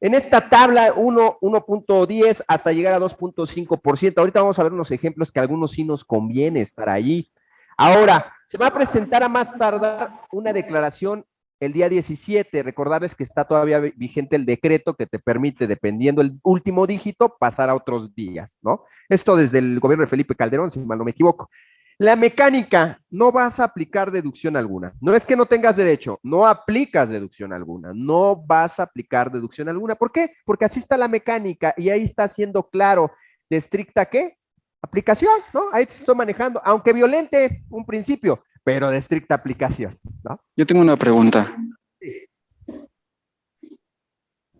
En esta tabla 1.10 hasta llegar a 2.5%. Ahorita vamos a ver unos ejemplos que algunos sí nos conviene estar ahí. Ahora, se va a presentar a más tardar una declaración el día 17. Recordarles que está todavía vigente el decreto que te permite, dependiendo el último dígito, pasar a otros días, ¿no? Esto desde el gobierno de Felipe Calderón, si mal no me equivoco. La mecánica, no vas a aplicar deducción alguna. No es que no tengas derecho, no aplicas deducción alguna, no vas a aplicar deducción alguna. ¿Por qué? Porque así está la mecánica y ahí está siendo claro de estricta qué? Aplicación, ¿no? Ahí te estoy manejando, aunque violente un principio, pero de estricta aplicación, ¿no? Yo tengo una pregunta.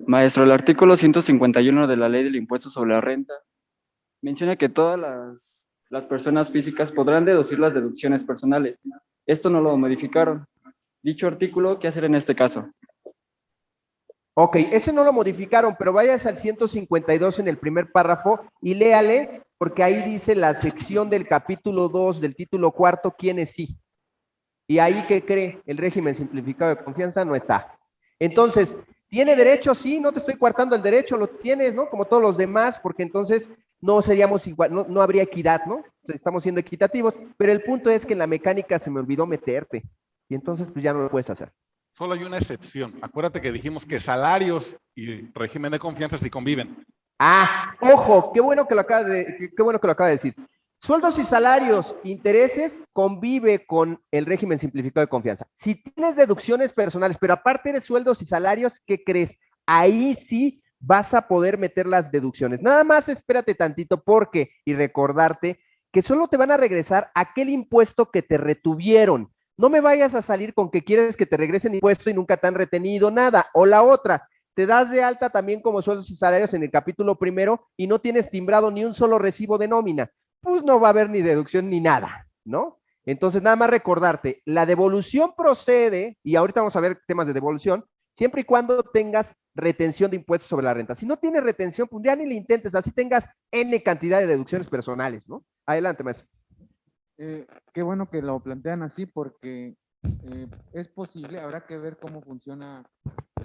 Maestro, el artículo 151 de la ley del impuesto sobre la renta menciona que todas las las personas físicas podrán deducir las deducciones personales. Esto no lo modificaron. Dicho artículo, ¿qué hacer en este caso? Ok, ese no lo modificaron, pero vayas al 152 en el primer párrafo y léale, porque ahí dice la sección del capítulo 2 del título cuarto, ¿quiénes sí? Y ahí, ¿qué cree? El régimen simplificado de confianza no está. Entonces, ¿tiene derecho? Sí, no te estoy coartando el derecho, lo tienes, ¿no? Como todos los demás, porque entonces no seríamos igual, no, no habría equidad, ¿no? Estamos siendo equitativos, pero el punto es que en la mecánica se me olvidó meterte y entonces pues ya no lo puedes hacer. Solo hay una excepción. Acuérdate que dijimos que salarios y régimen de confianza sí conviven. Ah, ojo, qué bueno que lo acaba de, qué bueno que lo acaba de decir. Sueldos y salarios, intereses, convive con el régimen simplificado de confianza. Si tienes deducciones personales, pero aparte de sueldos y salarios, ¿qué crees? Ahí sí vas a poder meter las deducciones. Nada más espérate tantito porque, y recordarte que solo te van a regresar aquel impuesto que te retuvieron. No me vayas a salir con que quieres que te regresen impuesto y nunca te han retenido nada. O la otra, te das de alta también como sueldos y salarios en el capítulo primero y no tienes timbrado ni un solo recibo de nómina. Pues no va a haber ni deducción ni nada, ¿no? Entonces, nada más recordarte, la devolución procede, y ahorita vamos a ver temas de devolución, siempre y cuando tengas retención de impuestos sobre la renta. Si no tienes retención, pues ya ni le intentes, así tengas N cantidad de deducciones personales, ¿no? Adelante, maestro. Eh, qué bueno que lo plantean así porque eh, es posible, habrá que ver cómo funciona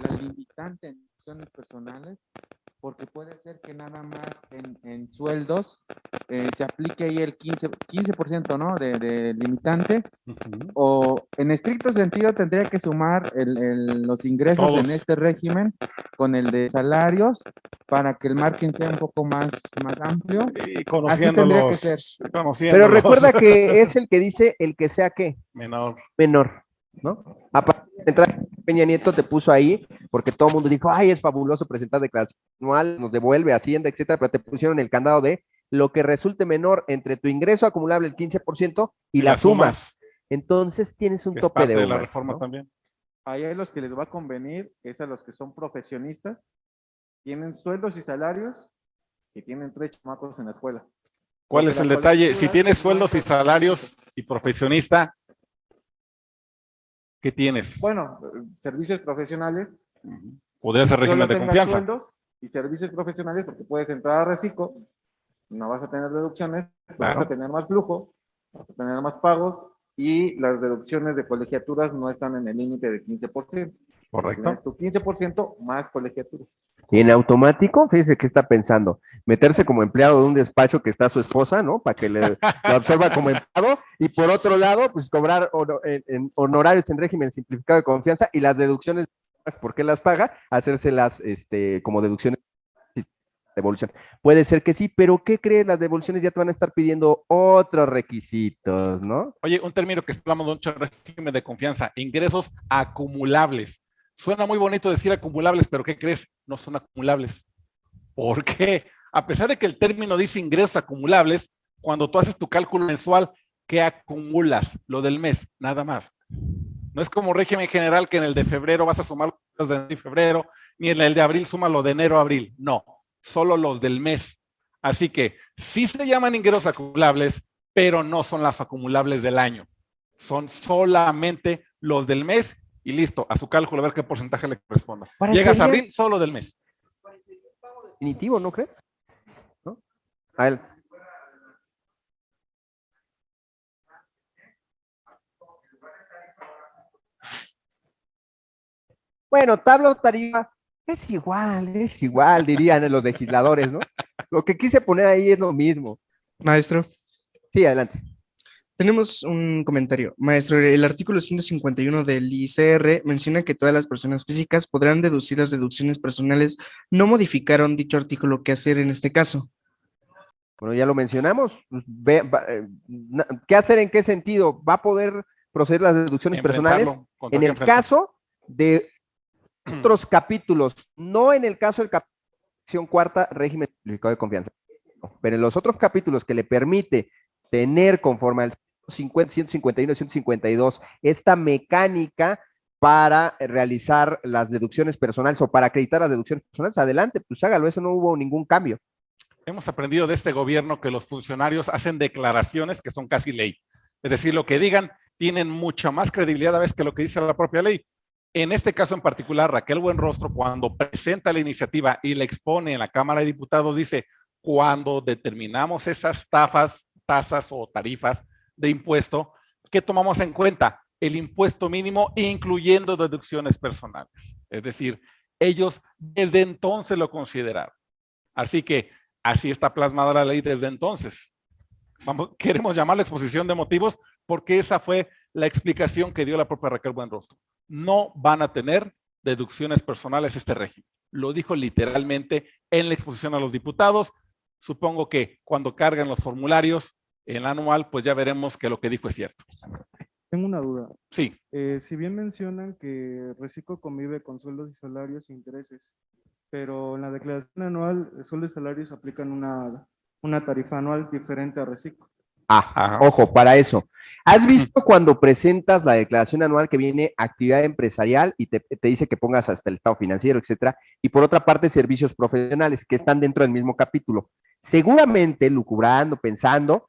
la limitante en deducciones personales, porque puede ser que nada más en, sueldos eh, se aplique ahí el 15%, 15% ¿no? de, limitante, o en estricto sentido tendría que sumar los ingresos en este régimen con el de salarios para que el margen sea un poco más, más amplio. Y conociéndolos, que ser. Pero recuerda que es el que dice el que sea qué? Menor. Menor, ¿no? Aparte de entrar Peña Nieto te puso ahí, porque todo el mundo dijo, ay, es fabuloso presentar declaración anual, nos devuelve Hacienda, etcétera, pero te pusieron el candado de lo que resulte menor entre tu ingreso acumulable el 15% y, las sumas. Entonces tienes un tope de, de la reforma también. Ahí a los que les va a convenir es a los que son profesionistas, tienen sueldos y salarios y tienen tres chamacos en la escuela. ¿Cuál es el detalle? Si tienes sueldos y salarios y profesionista, ¿Qué tienes? Bueno, servicios profesionales. Podría ser régimen de confianza. Y servicios profesionales, porque puedes entrar a reciclo, no vas a tener deducciones, vas a tener más flujo, vas a tener más pagos y las deducciones de colegiaturas no están en el límite de 15%. Correcto. Tu 15% más colegiaturas. Y en automático, fíjese qué está pensando, meterse como empleado de un despacho que está su esposa, ¿no? Para que le lo observa como empleado, y por otro lado, pues cobrar en, honorarios en régimen simplificado de confianza y las deducciones, ¿por qué las paga? Hacérselas este, como deducciones de devolución. Puede ser que sí, pero ¿qué crees? Las devoluciones ya te van a estar pidiendo otros requisitos, ¿no? Oye, un término que hablando de un régimen de confianza, ingresos acumulables. Suena muy bonito decir acumulables, pero ¿qué crees? No son acumulables. ¿Por qué? A pesar de que el término dice ingresos acumulables, cuando tú haces tu cálculo mensual, ¿qué acumulas? Lo del mes, nada más. No es como régimen general que en el de febrero vas a sumar los de febrero, ni en el de abril suma lo de enero a abril. No, solo los del mes. Así que sí se llaman ingresos acumulables, pero no son las acumulables del año. Son solamente los del mes y listo, a su cálculo, a ver qué porcentaje le corresponda. Llegas a abril solo del mes. Definitivo, ¿no crees? ¿No? A él. Bueno, tabla tarifa Es igual, es igual, dirían los legisladores, ¿no? Lo que quise poner ahí es lo mismo. Maestro, Sí, adelante. Tenemos un comentario. Maestro, el artículo 151 del ICR menciona que todas las personas físicas podrán deducir las deducciones personales. No modificaron dicho artículo. ¿Qué hacer en este caso? Bueno, ya lo mencionamos. pues, eh, ¿Qué hacer en qué sentido? ¿Va a poder proceder las deducciones personales? En el caso de otros capítulos, no en el caso del capítulo cuarta, régimen simplificado de confianza, pero en los otros capítulos que le permite tener conforme al 50, 151 y 152 esta mecánica para realizar las deducciones personales o para acreditar las deducciones personales, adelante, pues hágalo, eso no hubo ningún cambio. Hemos aprendido de este gobierno que los funcionarios hacen declaraciones que son casi ley. Es decir, lo que digan tienen mucha más credibilidad a veces que lo que dice la propia ley. En este caso en particular, Raquel Buenrostro, cuando presenta la iniciativa y la expone en la Cámara de Diputados, dice, cuando determinamos esas tafas, tasas o tarifas de impuesto, ¿qué tomamos en cuenta? El impuesto mínimo, incluyendo deducciones personales. Es decir, ellos desde entonces lo consideraron. Así que así está plasmada la ley desde entonces. Vamos, queremos llamarla exposición de motivos porque esa fue la explicación que dio la propia Raquel Buenrostro. No van a tener deducciones personales este régimen. Lo dijo literalmente en la exposición a los diputados. Supongo que cuando cargan los formularios el anual, pues ya veremos que lo que dijo es cierto. Tengo una duda. Sí, Eh, si bien mencionan que Reciclo convive con sueldos y salarios e intereses, pero en la declaración anual, el sueldo y salarios aplican una, una tarifa anual diferente a Reciclo. Ah, Ajá. ojo, para eso. ¿Has visto cuando presentas la declaración anual que viene actividad empresarial y te, te dice que pongas hasta el estado financiero, etcétera? Y por otra parte, servicios profesionales que están dentro del mismo capítulo. Seguramente, lucubrando, pensando,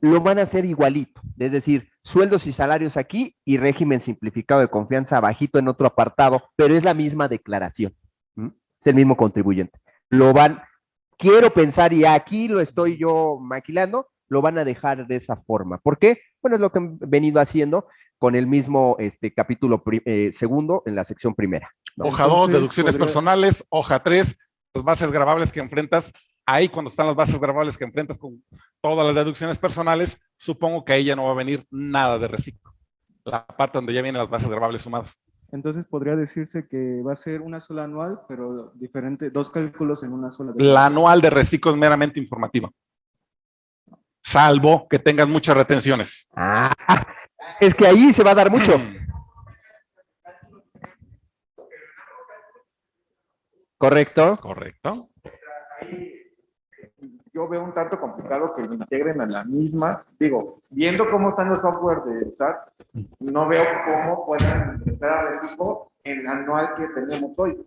lo van a hacer igualito. Es decir, sueldos y salarios aquí y régimen simplificado de confianza bajito en otro apartado, pero es la misma declaración. Es el mismo contribuyente. Lo van, quiero pensar, y aquí lo estoy yo maquilando, lo van a dejar de esa forma. ¿Por qué? Bueno, es lo que han venido haciendo con el mismo este, capítulo eh, segundo en la sección primera. ¿no? hoja 2, Entonces, deducciones podría- personales, hoja 3, las bases grabables que enfrentas. Ahí cuando están las bases grabables que enfrentas con todas las deducciones personales, supongo que ahí ya no va a venir nada de reciclo. La parte donde ya vienen las bases grabables sumadas. Entonces podría decirse que va a ser una sola anual, pero diferente, dos cálculos en una sola. La anual de reciclo es meramente informativa. Salvo que tengas muchas retenciones. Ah, es que ahí se va a dar mucho. ¿Correcto? Correcto. Yo veo un tanto complicado que lo integren a la misma. Digo, viendo cómo están los software de SAT, no veo cómo puedan ingresar a Recibo en el anual que tenemos hoy.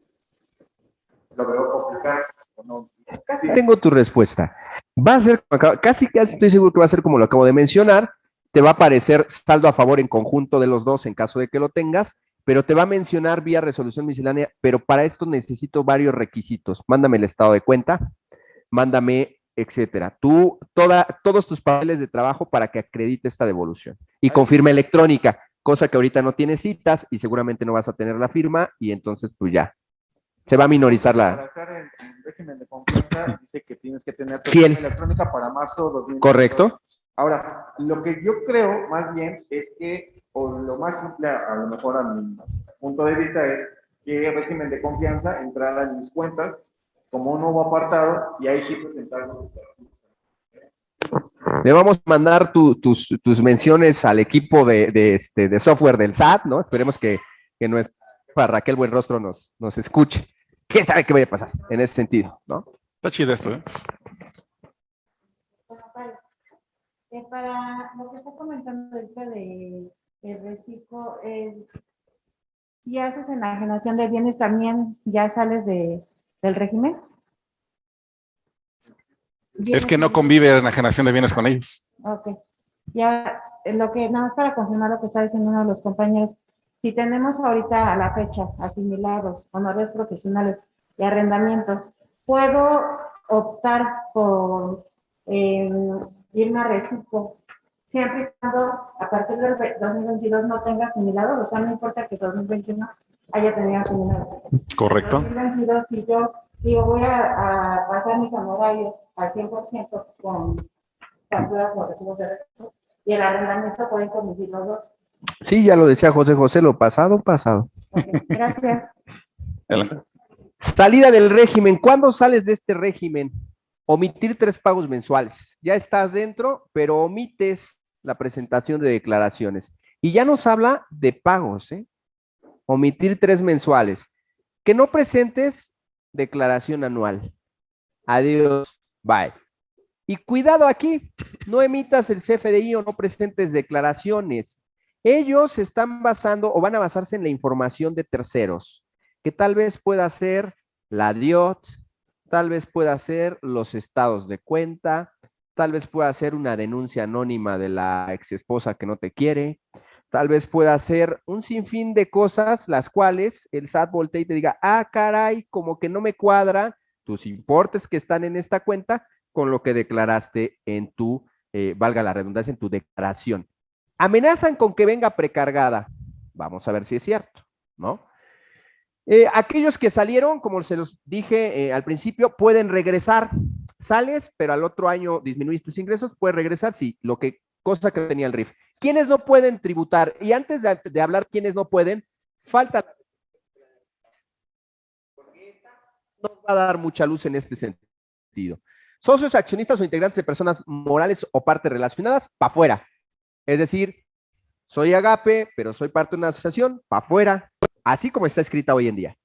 Lo veo complicado. Casi Tengo tu respuesta. Va a ser, casi casi estoy seguro que va a ser como lo acabo de mencionar. Te va a aparecer saldo a favor en conjunto de los dos en caso de que lo tengas, pero te va a mencionar vía resolución miscelánea, pero para esto necesito varios requisitos. Mándame el estado de cuenta, mándame, etcétera. Tú, toda, todos tus papeles de trabajo para que acredite esta devolución. Y confirma electrónica, cosa que ahorita no tienes citas y seguramente no vas a tener la firma y entonces pues ya. Se va a minorizar la... Para estar en, en régimen de confianza, dice que tienes que tener tu firma electrónica para marzo 2022. ¿Correcto? Ahora, lo que yo creo más bien es que, o lo más simple, a lo mejor a mi punto de vista, es que el régimen de confianza entrara en mis cuentas como un nuevo apartado y ahí sí presentarlo. Le vamos a mandar tu- tus, tus menciones al equipo de, de, este, de software del SAT, ¿no? Esperemos que, que nuestra Raquel Buenrostro nos, nos escuche. ¿Quién sabe qué vaya a pasar en ese sentido, no? Está chido esto, ¿eh? Eh, para lo que está comentando ahorita de el reciclo, eh, si haces enajenación de bienes también ya sales de, del régimen. Es que no convive la enajenación de bienes con ellos. Ok. Ya, eh, lo que, nada más para confirmar lo que está diciendo uno de los compañeros, si tenemos ahorita a la fecha asimilados, honores profesionales y arrendamientos, ¿puedo optar por eh, irme a reciclo siempre y cuando a partir del ve- 2022 no tenga asimilado, o sea, no importa que 2021 haya tenido asimilado. Correcto. 2022, si yo digo, voy a, a pasar mis honorarios al 100% con facturas o recibos de recursos, y el arrendamiento pueden convivir los dos. Sí, ya lo decía José José, lo pasado, pasado. Gracias. Salida del régimen. ¿Cuándo sales de este régimen? Omitir tres pagos mensuales. Ya estás dentro, pero omites la presentación de declaraciones. Y ya nos habla de pagos, ¿eh? Omitir tres mensuales. Que no presentes declaración anual. Adiós. Bye. Y cuidado aquí, no emitas el CFDI o no presentes declaraciones. Ellos están basando o van a basarse en la información de terceros que tal vez pueda ser la DIOT, tal vez pueda ser los estados de cuenta, tal vez pueda ser una denuncia anónima de la ex esposa que no te quiere, tal vez pueda ser un sinfín de cosas las cuales el SAT voltea y te diga, ah, caray, como que no me cuadra tus importes que están en esta cuenta con lo que declaraste en tu, eh, valga la redundancia, en tu declaración. Amenazan con que venga precargada. Vamos a ver si es cierto, ¿no? Eh, aquellos que salieron, como se los dije eh, al principio, pueden regresar. Sales, pero al otro año disminuís tus ingresos, puedes regresar, sí, lo que, cosa que tenía el RIF. ¿Quiénes no pueden tributar? Y antes de, hablar quiénes no pueden, falta... Nos va a dar mucha luz en este sentido. Socios, accionistas o integrantes de personas morales o partes relacionadas, para afuera. Es decir, soy Agape, pero soy parte de una asociación, para afuera, así como está escrita hoy en día.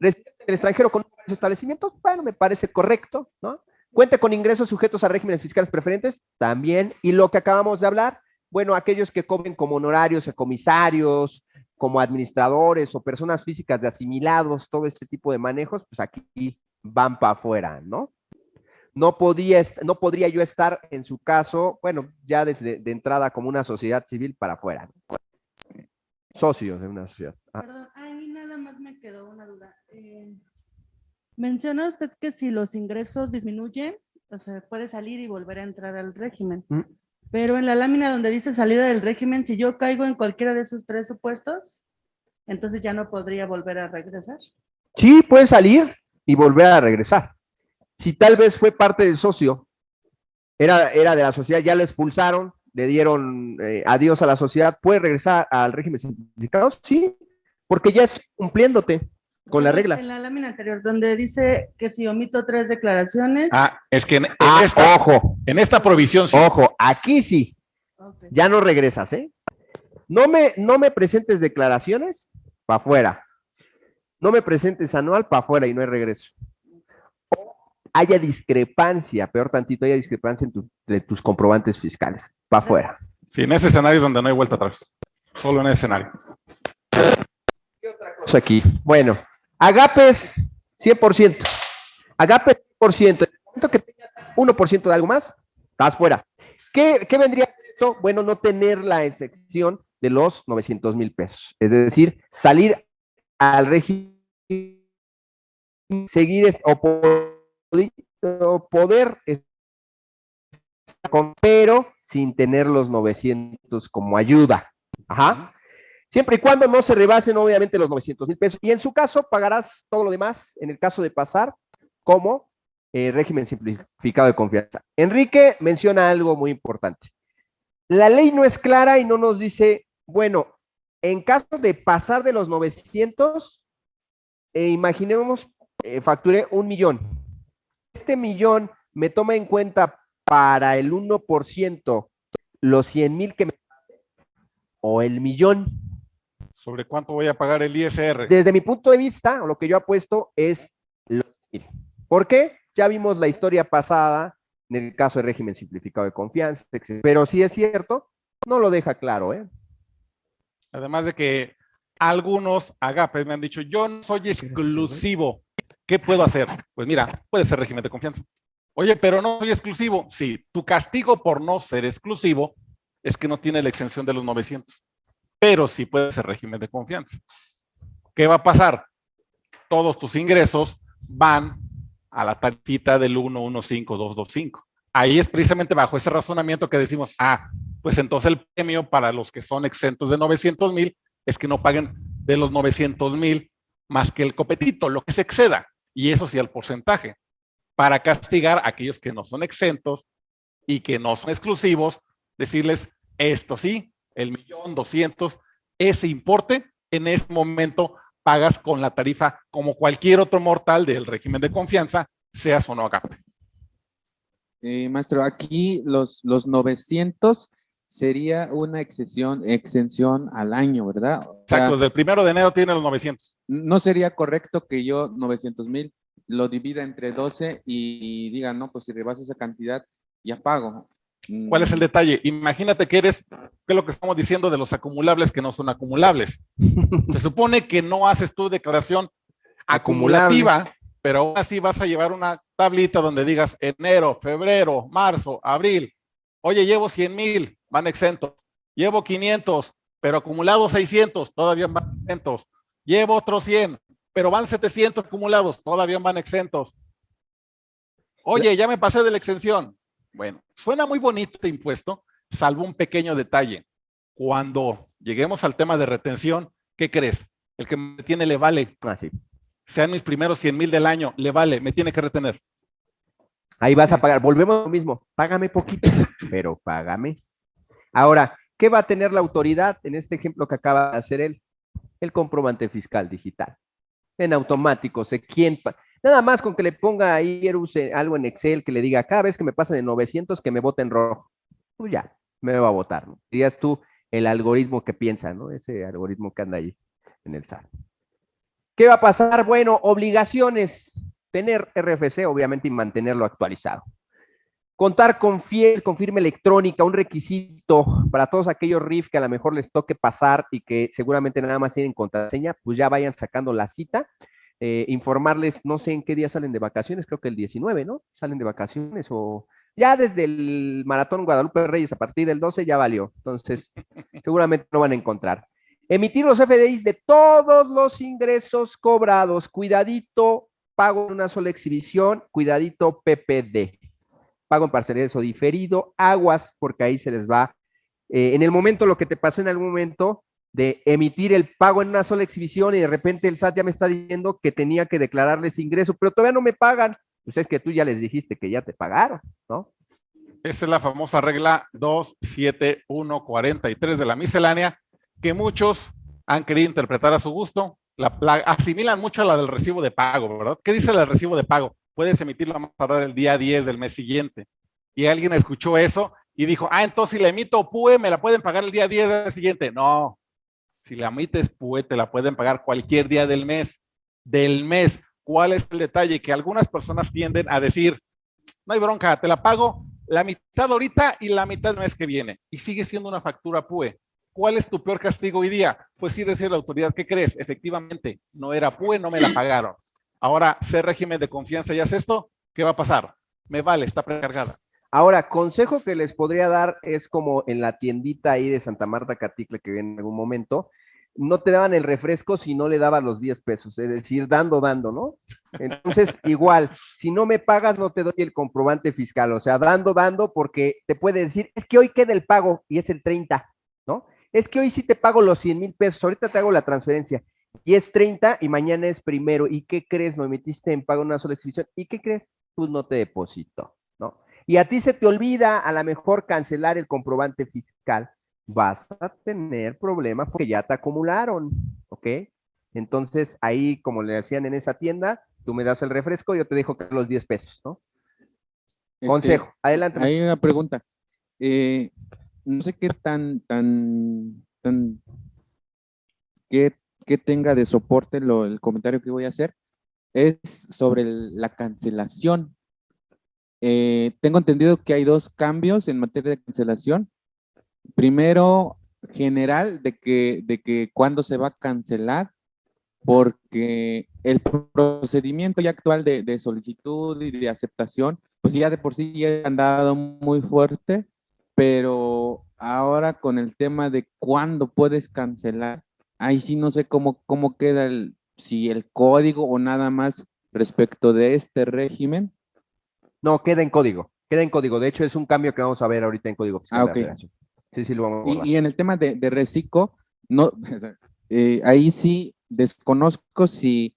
Residentes en el extranjero con establecimientos, bueno, me parece correcto, ¿no? Cuente con ingresos sujetos a regímenes fiscales preferentes, también. Y lo que acabamos de hablar, bueno, aquellos que cobren como honorarios, comisarios, como administradores o personas físicas de asimilados, todo este tipo de manejos, pues aquí van para afuera, ¿no? No, podía, no podría yo estar en su caso, bueno, ya desde de entrada como una sociedad civil para afuera. Socios de una sociedad. Ah, Perdón, a nada más me quedó una duda. Eh, menciona usted que si los ingresos disminuyen, o sea, puede salir y volver a entrar al régimen. Mm. Pero en la lámina donde dice salida del régimen, si yo caigo en cualquiera de esos tres supuestos, entonces ya no podría volver a regresar. Sí, puede salir y volver a regresar. Si tal vez fue parte del socio, era, era de la sociedad, ya le expulsaron, le dieron eh, adiós a la sociedad, puede regresar al régimen simplificado, sí, porque ya es cumpliéndote con la regla. En la lámina anterior, donde dice que si omito tres declaraciones. Ah, es que en, en Ah, esta, ojo, en esta provisión sí. ojo, aquí sí, ok. ya no regresas, ¿eh? No me, no me presentes declaraciones, para afuera. No me presentes anual, para afuera y no hay regreso. O haya discrepancia, peor tantito, haya discrepancia en tu- de tus comprobantes fiscales, para afuera. Sí, en ese escenario es donde no hay vuelta atrás. Solo en ese escenario. Cosa aquí. Bueno, agapes 100%. Agapes 100%. En el momento que tengas 1% de algo más, estás fuera. ¿Qué, qué vendría esto? Bueno, no tener la excepción de los 900 mil pesos. Es decir, salir al régimen, seguir o, po- o poder pero sin tener los 900 como ayuda. Ajá. Siempre y cuando no se rebasen, obviamente, los 900 mil pesos. Y en su caso, pagarás todo lo demás, en el caso de pasar, como eh, régimen simplificado de confianza. Enrique menciona algo muy importante. La ley no es clara y no nos dice, bueno, en caso de pasar de los 900, eh, imaginemos, eh, facturé un millón. Este millón me toma en cuenta para el 1% los 100 mil que me o el millón. ¿Sobre cuánto voy a pagar el ISR? Desde mi punto de vista, lo que yo apuesto es mil. ¿Por qué? Ya vimos la historia pasada en el caso de régimen simplificado de confianza, etc. pero si es cierto, no lo deja claro, ¿eh? Además de que algunos agapes me han dicho, yo no soy exclusivo. ¿Qué puedo hacer? Pues mira, puede ser régimen de confianza. Oye, pero no soy exclusivo. Sí, tu castigo por no ser exclusivo es que no tiene la exención de los 900. Pero sí puede ser régimen de confianza. ¿Qué va a pasar? Todos tus ingresos van a la tarjeta del 115225. Ahí es precisamente bajo ese razonamiento que decimos, ah, pues entonces el premio para los que son exentos de 900 mil es que no paguen de los 900 mil más que el copetito, lo que se exceda, y eso sí el porcentaje, para castigar a aquellos que no son exentos y que no son exclusivos, decirles, esto sí, el millón doscientos, ese importe, en ese momento pagas con la tarifa como cualquier otro mortal del régimen de confianza, seas o no AGAPE. Eh, maestro, aquí los, los 900 sería una exención, exención al año, ¿verdad? O sea, Exacto, desde el primero de enero tiene los 900. no sería correcto que yo 900 mil lo divida entre 12 y diga, no, pues si rebasa esa cantidad, ya pago. Mm, ¿Cuál es el detalle? Imagínate que eres, ¿qué es lo que estamos diciendo de los acumulables que no son acumulables? Se supone que no haces tu declaración acumulativa, pero aún así vas a llevar una tablita donde digas enero, febrero, marzo, abril. Oye, llevo 100 mil, van exentos. Llevo 500, pero acumulados 600, todavía van exentos. Llevo otros 100, pero van 700 acumulados, todavía van exentos. Oye, ya me pasé de la exención. Bueno, suena muy bonito este impuesto, salvo un pequeño detalle. Cuando lleguemos al tema de retención, ¿qué crees? El que me tiene le vale, Ah, sí. sean mis primeros 100 mil del año, le vale, me tiene que retener. Ahí vas a pagar. Volvemos a lo mismo. Págame poquito, pero págame. Ahora, ¿qué va a tener la autoridad en este ejemplo que acaba de hacer él? El comprobante fiscal digital. En automático, sé quién. Nada más con que le ponga ahí algo en Excel que le diga cada vez que me pasa de 900 que me vote en rojo. Pues ya, me va a votar. ¿no? Dirías tú el algoritmo que piensa, ¿no? Ese algoritmo que anda ahí en el SAT. ¿Qué va a pasar? Bueno, obligaciones. Tener RFC, obviamente, y mantenerlo actualizado. Contar con fiel, con firma electrónica, un requisito para todos aquellos RIF que a lo mejor les toque pasar y que seguramente nada más tienen contraseña, pues ya vayan sacando la cita. Eh, informarles, no sé en qué día salen de vacaciones, creo que el 19, ¿no? Salen de vacaciones o ya desde el Maratón Guadalupe Reyes a partir del 12 ya valió. Entonces, seguramente lo van a encontrar. Emitir los FDIs de todos los ingresos cobrados. Cuidadito, pago en una sola exhibición. Cuidadito, PPD. Pago en parcialidades o diferido. Aguas, porque ahí se les va. eh, en el momento, lo que te pasó en algún momento de emitir el pago en una sola exhibición y de repente el SAT ya me está diciendo que tenía que declararles ingreso, pero todavía no me pagan. Pues es que tú ya les dijiste que ya te pagaron, ¿no? Esa es la famosa regla 27143 de la miscelánea, que muchos han querido interpretar a su gusto. La, la asimilan mucho a la del recibo de pago, ¿verdad? ¿Qué dice la del recibo de pago? Puedes emitirlo más tardar el día 10 del mes siguiente. Y alguien escuchó eso y dijo, ah, entonces si la emito PUE, me la pueden pagar el día 10 del siguiente. No, si la emites PUE, te la pueden pagar cualquier día del mes. Del mes. ¿Cuál es el detalle? Que algunas personas tienden a decir, no hay bronca, te la pago la mitad ahorita y la mitad el mes que viene. Y sigue siendo una factura PUE. ¿Cuál es tu peor castigo hoy día? Pues sí decir a la autoridad, ¿qué crees? Efectivamente, no era PUE, no me la pagaron. Ahora, ser régimen de confianza y haces esto, ¿qué va a pasar? Me vale, está precargada. Ahora, consejo que les podría dar es como en la tiendita ahí de Santa Marta Caticle que viene en algún momento, no te daban el refresco si no le daban los 10 pesos, es decir, dando, dando, ¿no? Entonces, igual, si no me pagas, no te doy el comprobante fiscal, o sea, dando, dando, porque te puede decir, es que hoy queda el pago y es el 30, ¿no? Es que hoy sí te pago los 100 mil pesos, ahorita te hago la transferencia y es 30 y mañana es primero. ¿Y qué crees? No emitiste en pago una sola exhibición. ¿Y qué crees? Pues no te deposito. Y a ti se te olvida a lo mejor cancelar el comprobante fiscal. Vas a tener problemas porque ya te acumularon, ¿ok? Entonces ahí, como le hacían en esa tienda, tú me das el refresco, yo te dejo que los 10 pesos, ¿no? Este, Consejo, adelante. Hay una pregunta. Eh, no sé qué tan, tan, tan, qué, qué tenga de soporte lo, el comentario que voy a hacer. Es sobre el- la cancelación. Eh, tengo entendido que hay dos cambios en materia de cancelación. Primero, general, de que, de que cuándo se va a cancelar, porque el procedimiento ya actual de, de solicitud y de aceptación, pues ya de por sí ya han dado muy fuerte, pero ahora con el tema de cuándo puedes cancelar, ahí sí no sé cómo, cómo queda el, si el código o nada más respecto de este régimen. No, queda en código, queda en código. De hecho, es un cambio que vamos a ver ahorita en código fiscal Ah, la ok. Sí, sí, lo vamos a Y, y en el tema de, de reciclo, no, eh, ahí sí desconozco si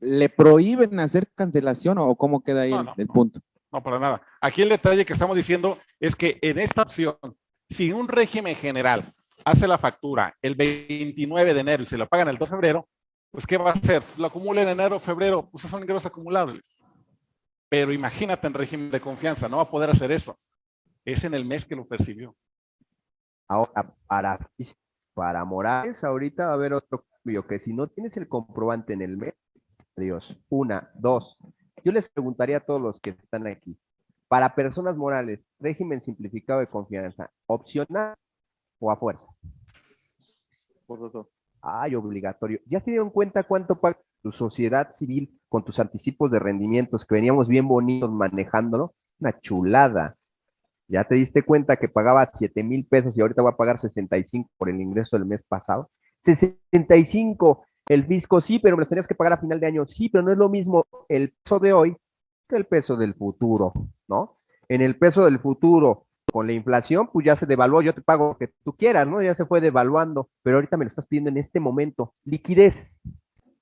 le prohíben hacer cancelación o cómo queda ahí No, el, no. el punto. No, para nada. Aquí el detalle que estamos diciendo es que en esta opción, si un régimen general hace la factura el 29 de enero y se lo pagan el 2 de febrero, pues ¿qué va a hacer? Lo acumula en enero, febrero, pues son ingresos acumulables. Pero imagínate en régimen de confianza, no va a poder hacer eso. Es en el mes que lo percibió. Ahora, para, para Morales, ahorita va a haber otro cambio, que si no tienes el comprobante en el mes, adiós. Una, dos. Yo les preguntaría a todos los que están aquí, para personas morales, régimen simplificado de confianza, opcional o a fuerza. Por dos. Ay, obligatorio. ¿Ya se dieron cuenta cuánto paga tu sociedad civil con tus anticipos de rendimientos que veníamos bien bonitos manejándolo? Una chulada. ¿Ya te diste cuenta que pagaba 7 mil pesos y ahorita va a pagar 65 por el ingreso del mes pasado? 65. El fisco sí, pero me lo tenías que pagar a final de año. Sí, pero no es lo mismo el peso de hoy que el peso del futuro, ¿no? En el peso del futuro, con la inflación, pues ya se devaluó, yo te pago lo que tú quieras, ¿no? Ya se fue devaluando, pero ahorita me lo estás pidiendo en este momento. Liquidez,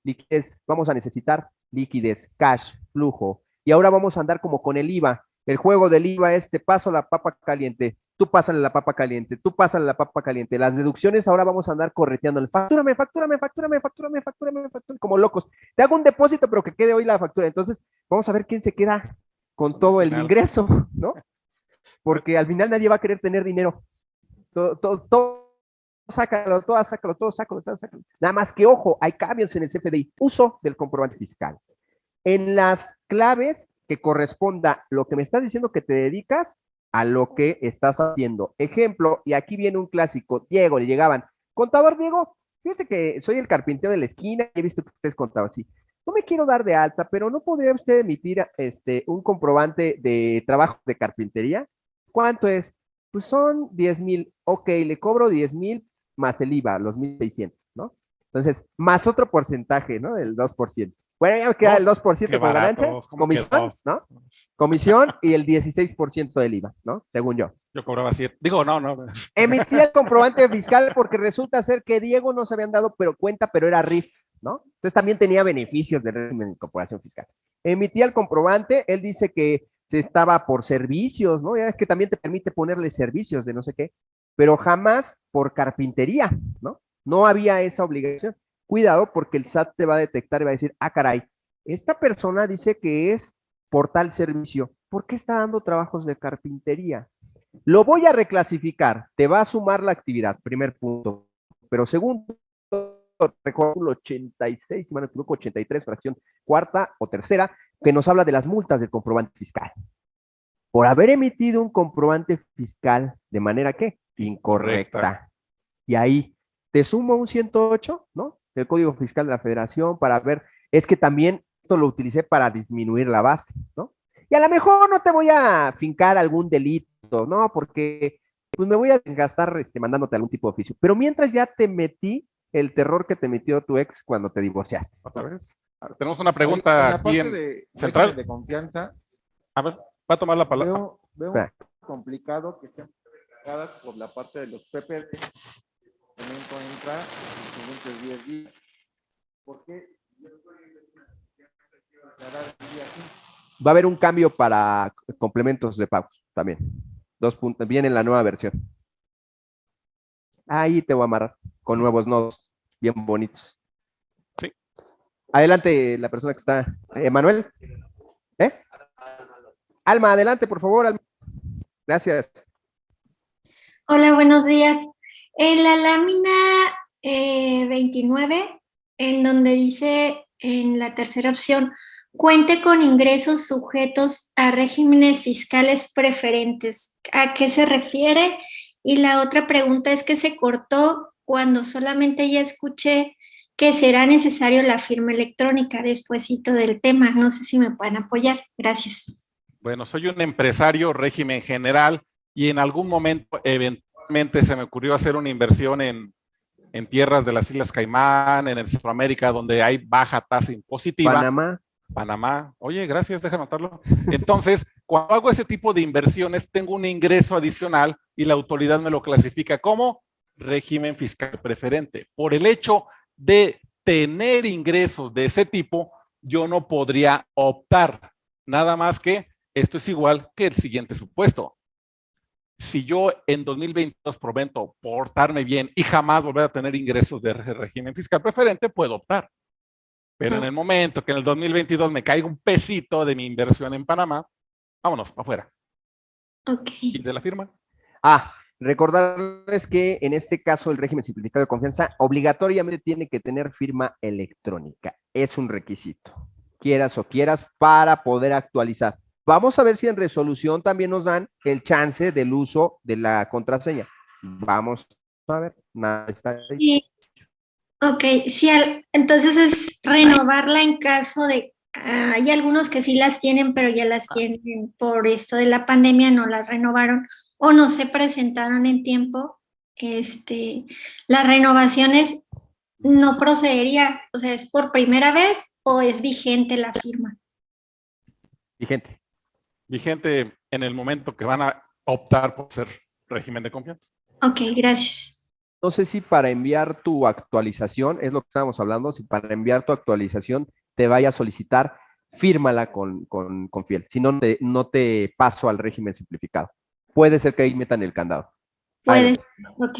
liquidez, vamos a necesitar liquidez, cash, flujo. Y ahora vamos a andar como con el IVA. El juego del IVA es, te paso la papa caliente, tú pásale la papa caliente, tú pásale la papa caliente. Las deducciones ahora vamos a andar correteando. Factúrame, factúrame, factúrame, factúrame, factúrame, factúrame, como locos. Te hago un depósito, pero que quede hoy la factura. Entonces, vamos a ver quién se queda con todo el ingreso, ¿no? Porque al final nadie va a querer tener dinero. Todo, todo, todo, sácalo, todo, sácalo, todo, sácalo, todo, sácalo. Nada más que, ojo, hay cambios en el CFDI. Uso del comprobante fiscal. En las claves que corresponda lo que me estás diciendo que te dedicas a lo que estás haciendo. Ejemplo, y aquí viene un clásico. Diego, le llegaban. Contador Diego, fíjese que soy el carpintero de la esquina, he visto que ustedes contaban así. No me quiero dar de alta, pero ¿no podría usted emitir este, un comprobante de trabajo de carpintería? ¿Cuánto es? Pues son 10 mil. Ok, le cobro 10 mil más el IVA, los 1.600, ¿no? Entonces, más otro porcentaje, ¿no? Del 2%. Bueno, ya me queda el 2% Qué como ganancia, baratos, ¿cómo que comisión? ¿no? Comisión y el 16% del IVA, ¿no? Según yo. Yo cobraba siete. Digo, no, no. Emití el comprobante fiscal porque resulta ser que Diego no se habían dado pero cuenta, pero era RIF, ¿no? Entonces también tenía beneficios del régimen de incorporación fiscal. Emitía el comprobante, él dice que se estaba por servicios, ¿no? Ya es que también te permite ponerle servicios de no sé qué, pero jamás por carpintería, ¿no? No había esa obligación. Cuidado porque el SAT te va a detectar y va a decir, ah, caray, esta persona dice que es por tal servicio, ¿por qué está dando trabajos de carpintería? Lo voy a reclasificar, te va a sumar la actividad, primer punto. Pero segundo, recuerdo el 86, si me equivoco, 83, fracción cuarta o tercera, que nos habla de las multas del comprobante fiscal. Por haber emitido un comprobante fiscal de manera que incorrecta. Correcta. Y ahí te sumo un 108, ¿no? El Código Fiscal de la Federación para ver, es que también esto lo utilicé para disminuir la base, ¿no? Y a lo mejor no te voy a fincar algún delito, ¿no? Porque pues me voy a gastar este, mandándote algún tipo de oficio. Pero mientras ya te metí el terror que te metió tu ex cuando te divorciaste. ¿Otra vez? Ver, Tenemos una En pregunta la aquí en... de central. de confianza, A ver, va a tomar la palabra. veo, veo complicado que estén por la parte de los PPD. El entra en los siguientes 10 días. ¿Por qué? Yo estoy declarar el día 5. Va a haber un cambio para complementos de pagos también. Dos puntos, viene en la nueva versión. Ahí te voy a amarrar con nuevos nodos, bien bonitos. Sí. Adelante la persona que está. Emanuel. ¿Eh? Alma, adelante, por favor. Alma. Gracias. Hola, buenos días. En la lámina eh, 29, en donde dice en la tercera opción, cuente con ingresos sujetos a regímenes fiscales preferentes. ¿A qué se refiere? Y la otra pregunta es que se cortó cuando solamente ya escuché que será necesario la firma electrónica despuesito del tema. No sé si me pueden apoyar. Gracias. Bueno, soy un empresario régimen general y en algún momento eventualmente se me ocurrió hacer una inversión en, en tierras de las Islas Caimán, en el Centroamérica, donde hay baja tasa impositiva. Panamá. Panamá. Oye, gracias, deja anotarlo. Entonces, Cuando hago ese tipo de inversiones, tengo un ingreso adicional y la autoridad me lo clasifica como régimen fiscal preferente. Por el hecho de tener ingresos de ese tipo, yo no podría optar. Nada más que esto es igual que el siguiente supuesto. Si yo en 2022 prometo portarme bien y jamás volver a tener ingresos de régimen fiscal preferente, puedo optar. Pero en el momento que en el 2022 me caiga un pesito de mi inversión en Panamá, vámonos, para afuera. Ok. ¿Y de la firma? Ah, recordarles que en este caso el régimen simplificado de confianza obligatoriamente tiene que tener firma electrónica. Es un requisito, quieras o quieras, para poder actualizar. Vamos a ver si en resolución también nos dan el chance del uso de la contraseña. Vamos a ver, nada está ahí. Sí. Ok, sí, al- entonces es renovarla en caso de, ah, hay algunos que sí las tienen, pero ya las tienen por esto de la pandemia, no las renovaron o no se presentaron en tiempo. Este, las renovaciones no procedería, o sea, ¿es por primera vez o es vigente la firma? Vigente. Vigente en el momento que van a optar por ser régimen de confianza. Ok, gracias. No sé si para enviar tu actualización, es lo que estábamos hablando, si para enviar tu actualización te vaya a solicitar, fírmala con, con, con fiel. Si no, te, no te paso al régimen simplificado. Puede ser que ahí metan el candado. Puede, ok.